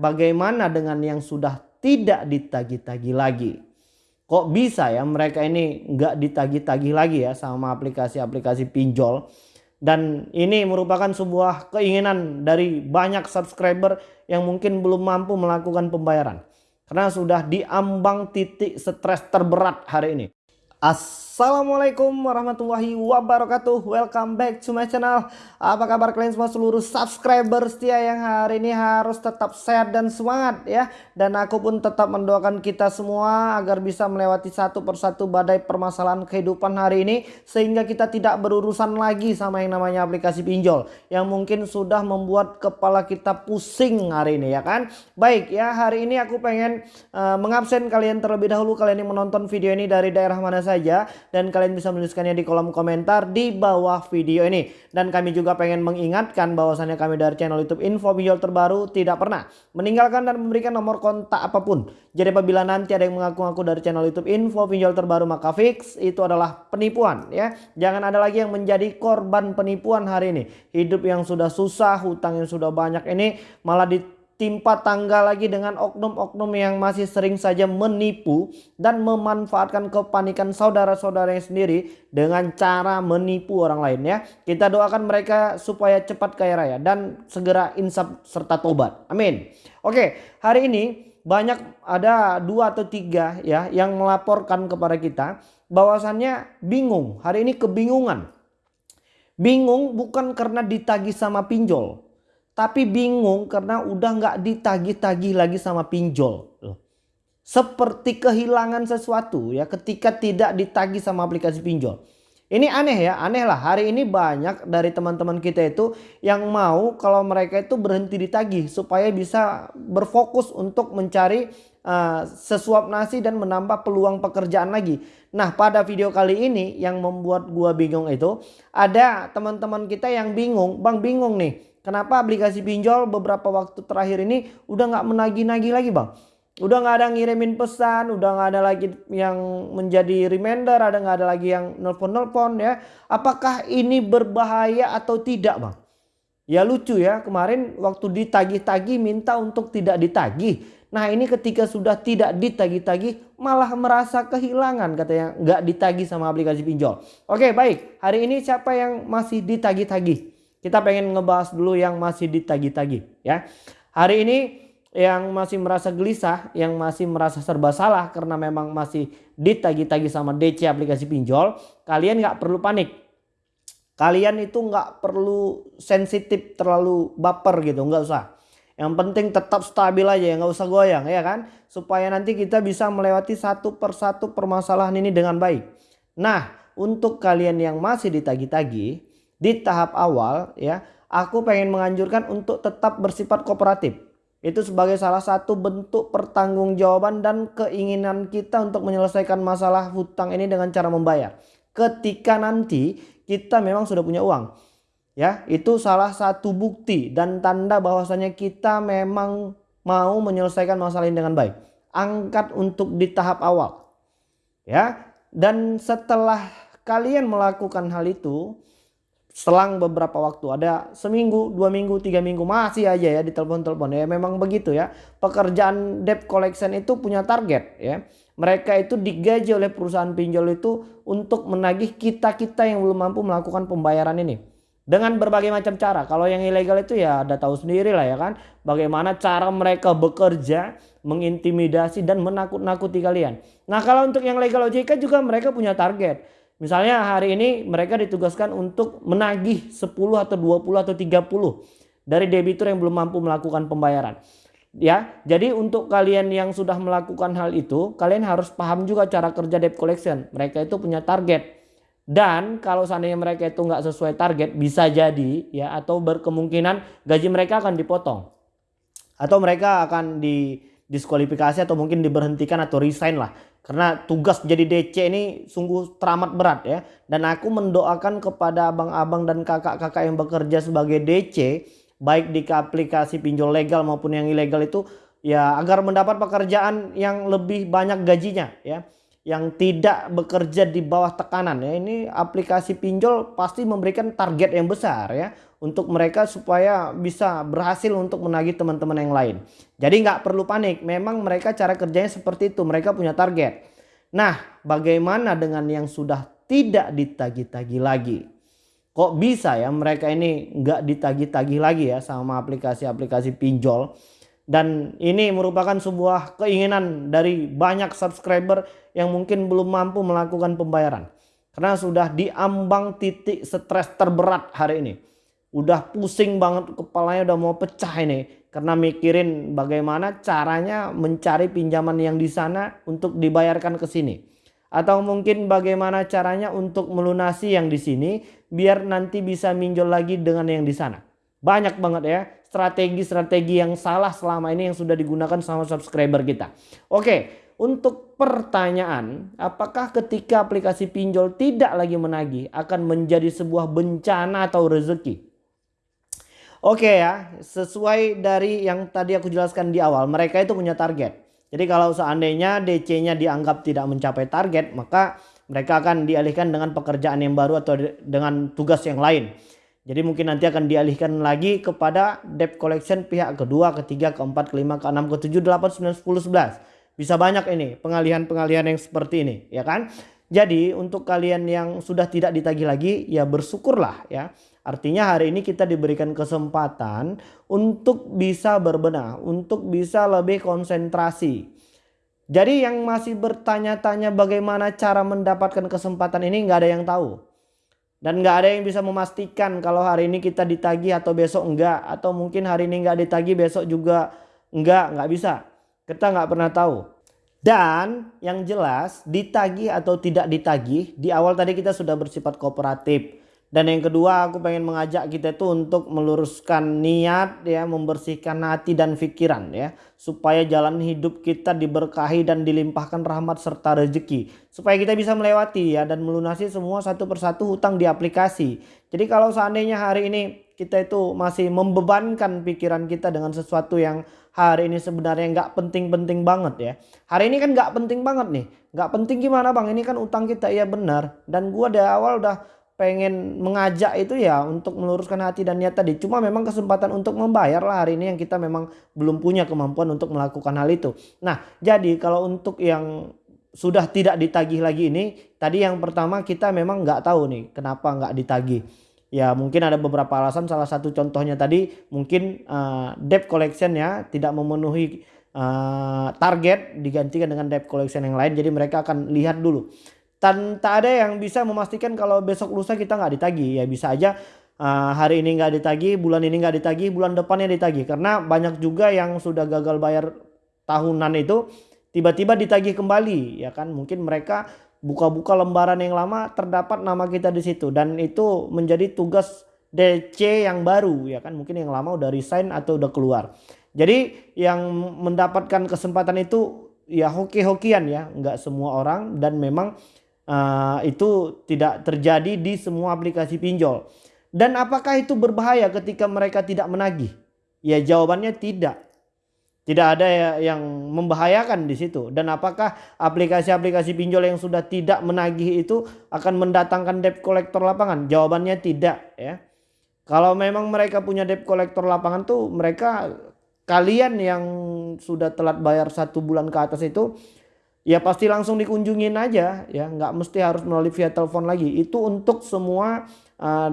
bagaimana dengan yang sudah tidak ditagih-tagih lagi? Kok bisa ya mereka ini nggak ditagih-tagih lagi ya sama aplikasi-aplikasi pinjol? Dan ini merupakan sebuah keinginan dari banyak subscriber yang mungkin belum mampu melakukan pembayaran. Karena sudah diambang titik stres terberat hari ini. Assalamualaikum warahmatullahi wabarakatuh. Welcome back to my channel. Apa kabar kalian semua seluruh subscriber setia yang hari ini harus tetap sehat dan semangat ya. Dan aku pun tetap mendoakan kita semua agar bisa melewati satu persatu badai permasalahan kehidupan hari ini Sehingga kita tidak berurusan lagi sama yang namanya aplikasi pinjol Yang mungkin sudah membuat kepala kita pusing hari ini ya kan? Baik ya hari ini aku pengen uh, mengabsen kalian terlebih dahulu. Kalian yang menonton video ini dari daerah mana saja dan kalian bisa menuliskannya di kolom komentar di bawah video ini. Dan kami juga pengen mengingatkan bahwasannya kami dari channel YouTube Info Pinjol Terbaru tidak pernah meninggalkan dan memberikan nomor kontak apa pun. Jadi apabila nanti ada yang mengaku-ngaku dari channel YouTube Info Pinjol Terbaru maka fix itu adalah penipuan ya. Jangan ada lagi yang menjadi korban penipuan hari ini. Hidup yang sudah susah, hutang yang sudah banyak ini malah di timpa tangga lagi dengan oknum-oknum yang masih sering saja menipu dan memanfaatkan kepanikan saudara-saudaranya sendiri dengan cara menipu orang lain ya. Kita doakan mereka supaya cepat kaya raya dan segera insaf serta tobat. Amin. Oke, hari ini banyak ada dua atau tiga ya yang melaporkan kepada kita bahwasannya bingung. Hari ini kebingungan. Bingung bukan karena ditagih sama pinjol tapi bingung karena udah nggak ditagih-tagih lagi sama pinjol. Seperti kehilangan sesuatu ya ketika tidak ditagih sama aplikasi pinjol. Ini aneh ya, aneh lah. Hari ini banyak dari teman-teman kita itu yang mau kalau mereka itu berhenti ditagih supaya bisa berfokus untuk mencari uh, sesuap nasi dan menambah peluang pekerjaan lagi. Nah, pada video kali ini yang membuat gua bingung itu ada teman-teman kita yang bingung, "Bang, bingung nih. Kenapa aplikasi pinjol beberapa waktu terakhir ini udah nggak menagih-nagih lagi bang? Udah nggak ada ngirimin pesan, udah nggak ada lagi yang menjadi reminder, ada nggak ada lagi yang nelpon-nelpon ya. Apakah ini berbahaya atau tidak bang? Ya lucu ya kemarin waktu ditagih-tagih minta untuk tidak ditagih. Nah ini ketika sudah tidak ditagih-tagih malah merasa kehilangan katanya nggak ditagih sama aplikasi pinjol. Oke baik hari ini siapa yang masih ditagih-tagih? Kita pengen ngebahas dulu yang masih ditagi-tagi ya. Hari ini yang masih merasa gelisah, yang masih merasa serba salah karena memang masih ditagi-tagi sama DC aplikasi pinjol, kalian nggak perlu panik. Kalian itu nggak perlu sensitif terlalu baper gitu, nggak usah. Yang penting tetap stabil aja ya nggak usah goyang ya kan. Supaya nanti kita bisa melewati satu persatu permasalahan ini dengan baik. Nah untuk kalian yang masih ditagi-tagi di tahap awal ya aku pengen menganjurkan untuk tetap bersifat kooperatif. Itu sebagai salah satu bentuk pertanggungjawaban dan keinginan kita untuk menyelesaikan masalah hutang ini dengan cara membayar. Ketika nanti kita memang sudah punya uang. Ya, itu salah satu bukti dan tanda bahwasanya kita memang mau menyelesaikan masalah ini dengan baik. Angkat untuk di tahap awal. Ya, dan setelah kalian melakukan hal itu, selang beberapa waktu. Ada seminggu dua minggu tiga minggu masih aja ya di telepon-telepon ya memang begitu ya. Pekerjaan debt collection itu punya target ya. Mereka itu digaji oleh perusahaan pinjol itu untuk menagih kita-kita yang belum mampu melakukan pembayaran ini. Dengan berbagai macam cara. Kalau yang ilegal itu ya ada tahu sendiri lah ya kan. Bagaimana cara mereka bekerja mengintimidasi dan menakut-nakuti kalian. Nah kalau untuk yang legal OJK juga mereka punya target Misalnya hari ini mereka ditugaskan untuk menagih 10 atau 20 atau 30 dari debitur yang belum mampu melakukan pembayaran. Ya, jadi untuk kalian yang sudah melakukan hal itu, kalian harus paham juga cara kerja debt collection. Mereka itu punya target. Dan kalau seandainya mereka itu nggak sesuai target, bisa jadi ya atau berkemungkinan gaji mereka akan dipotong. Atau mereka akan didiskualifikasi atau mungkin diberhentikan atau resign lah karena tugas jadi DC ini sungguh teramat berat ya. Dan aku mendoakan kepada abang-abang dan kakak-kakak yang bekerja sebagai DC. Baik di aplikasi pinjol legal maupun yang ilegal itu. Ya agar mendapat pekerjaan yang lebih banyak gajinya ya. Yang tidak bekerja di bawah tekanan ya. Ini aplikasi pinjol pasti memberikan target yang besar ya. Untuk mereka supaya bisa berhasil untuk menagih teman-teman yang lain. Jadi nggak perlu panik. Memang mereka cara kerjanya seperti itu. Mereka punya target. Nah, bagaimana dengan yang sudah tidak ditagi-tagi lagi? Kok bisa ya mereka ini nggak ditagi-tagi lagi ya sama aplikasi-aplikasi pinjol? Dan ini merupakan sebuah keinginan dari banyak subscriber yang mungkin belum mampu melakukan pembayaran. Karena sudah diambang titik stres terberat hari ini. Udah pusing banget kepalanya udah mau pecah ini. Karena mikirin bagaimana caranya mencari pinjaman yang di sana untuk dibayarkan ke sini. Atau mungkin bagaimana caranya untuk melunasi yang di sini biar nanti bisa minjol lagi dengan yang di sana. Banyak banget ya strategi-strategi yang salah selama ini yang sudah digunakan sama subscriber kita. Oke, untuk pertanyaan, apakah ketika aplikasi pinjol tidak lagi menagih akan menjadi sebuah bencana atau rezeki? Oke ya, sesuai dari yang tadi aku jelaskan di awal, mereka itu punya target. Jadi kalau seandainya DC-nya dianggap tidak mencapai target, maka mereka akan dialihkan dengan pekerjaan yang baru atau dengan tugas yang lain. Jadi mungkin nanti akan dialihkan lagi kepada debt collection pihak kedua, ketiga, keempat, kelima, keenam, ketujuh, delapan, sembilan, sepuluh, sebelas. Bisa banyak ini pengalihan-pengalihan yang seperti ini ya kan. Jadi untuk kalian yang sudah tidak ditagih lagi ya bersyukurlah ya. Artinya hari ini kita diberikan kesempatan untuk bisa berbenah, untuk bisa lebih konsentrasi. Jadi yang masih bertanya-tanya bagaimana cara mendapatkan kesempatan ini nggak ada yang tahu. Dan nggak ada yang bisa memastikan kalau hari ini kita ditagih atau besok enggak. Atau mungkin hari ini nggak ditagih besok juga enggak. Nggak bisa. Kita nggak pernah tahu. Dan yang jelas ditagih atau tidak ditagih. Di awal tadi kita sudah bersifat kooperatif. Dan yang kedua aku pengen mengajak kita itu untuk meluruskan niat ya, membersihkan hati dan pikiran ya, supaya jalan hidup kita diberkahi dan dilimpahkan rahmat serta rezeki. Supaya kita bisa melewati ya dan melunasi semua satu persatu hutang di aplikasi. Jadi kalau seandainya hari ini kita itu masih membebankan pikiran kita dengan sesuatu yang hari ini sebenarnya nggak penting-penting banget ya. Hari ini kan nggak penting banget nih. Nggak penting gimana bang? Ini kan utang kita ya benar. Dan gua dari awal udah pengen mengajak itu ya untuk meluruskan hati dan niat tadi. Cuma memang kesempatan untuk membayar lah hari ini yang kita memang belum punya kemampuan untuk melakukan hal itu. Nah jadi kalau untuk yang sudah tidak ditagih lagi ini tadi yang pertama kita memang nggak tahu nih kenapa nggak ditagih. Ya mungkin ada beberapa alasan salah satu contohnya tadi mungkin uh, debt collection ya tidak memenuhi uh, target digantikan dengan debt collection yang lain jadi mereka akan lihat dulu dan tak ada yang bisa memastikan kalau besok lusa kita nggak ditagi ya bisa aja uh, hari ini nggak ditagi bulan ini nggak ditagi bulan depannya ditagi karena banyak juga yang sudah gagal bayar tahunan itu tiba-tiba ditagih kembali. Ya kan mungkin mereka buka-buka lembaran yang lama terdapat nama kita di situ. Dan itu menjadi tugas DC yang baru. Ya kan mungkin yang lama udah resign atau udah keluar. Jadi yang mendapatkan kesempatan itu ya hoki-hokian ya. Nggak semua orang dan memang uh, itu tidak terjadi di semua aplikasi pinjol. Dan apakah itu berbahaya ketika mereka tidak menagih? Ya jawabannya tidak. Tidak ada ya yang membahayakan di situ. Dan apakah aplikasi-aplikasi pinjol yang sudah tidak menagih itu akan mendatangkan debt collector lapangan? Jawabannya tidak ya. Kalau memang mereka punya debt collector lapangan tuh mereka kalian yang sudah telat bayar satu bulan ke atas itu ya pasti langsung dikunjungin aja ya. Nggak mesti harus melalui via telepon lagi. Itu untuk semua uh,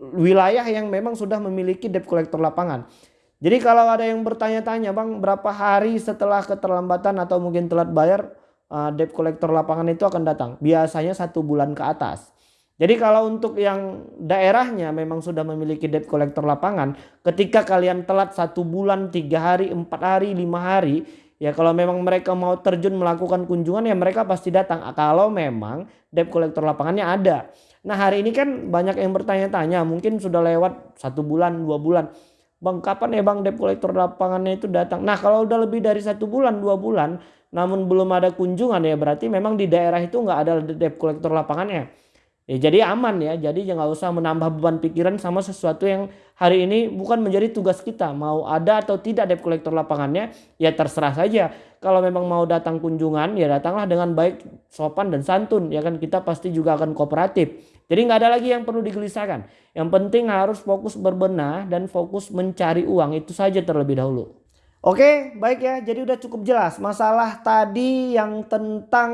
wilayah yang memang sudah memiliki debt collector lapangan. Jadi kalau ada yang bertanya-tanya bang berapa hari setelah keterlambatan atau mungkin telat bayar uh, debt collector lapangan itu akan datang? Biasanya satu bulan ke atas. Jadi kalau untuk yang daerahnya memang sudah memiliki debt collector lapangan, ketika kalian telat satu bulan, tiga hari, empat hari, lima hari, Ya kalau memang mereka mau terjun melakukan kunjungan ya mereka pasti datang. Kalau memang debt collector lapangannya ada. Nah hari ini kan banyak yang bertanya-tanya mungkin sudah lewat satu bulan dua bulan. Bang kapan ya bang debt collector lapangannya itu datang. Nah kalau udah lebih dari satu bulan dua bulan namun belum ada kunjungan ya berarti memang di daerah itu nggak ada debt collector lapangannya. Ya, jadi aman ya. Jadi jangan usah menambah beban pikiran sama sesuatu yang hari ini bukan menjadi tugas kita. Mau ada atau tidak debt collector lapangannya, ya terserah saja. Kalau memang mau datang kunjungan, ya datanglah dengan baik, sopan dan santun. Ya kan kita pasti juga akan kooperatif. Jadi nggak ada lagi yang perlu digelisahkan. Yang penting harus fokus berbenah dan fokus mencari uang itu saja terlebih dahulu. Oke, baik ya. Jadi udah cukup jelas. Masalah tadi yang tentang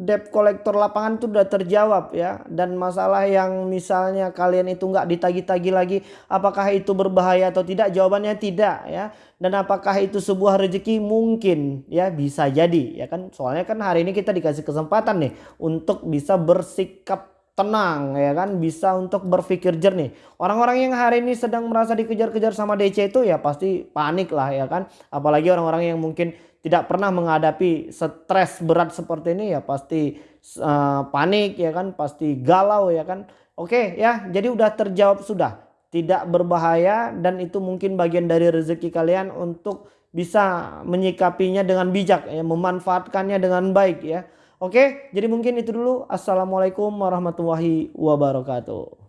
debt collector lapangan itu udah terjawab ya. Dan masalah yang misalnya kalian itu nggak ditagi-tagi lagi, apakah itu berbahaya atau tidak? Jawabannya tidak ya. Dan apakah itu sebuah rezeki? Mungkin ya bisa jadi ya kan. Soalnya kan hari ini kita dikasih kesempatan nih untuk bisa bersikap tenang ya kan? Bisa untuk berpikir jernih. Orang-orang yang hari ini sedang merasa dikejar-kejar sama DC itu ya pasti panik lah ya kan? Apalagi orang-orang yang mungkin tidak pernah menghadapi stres berat seperti ini ya pasti uh, panik ya kan? Pasti galau ya kan? Oke ya jadi udah terjawab sudah. Tidak berbahaya dan itu mungkin bagian dari rezeki kalian untuk bisa menyikapinya dengan bijak ya memanfaatkannya dengan baik ya Oke, jadi mungkin itu dulu. Assalamualaikum warahmatullahi wabarakatuh.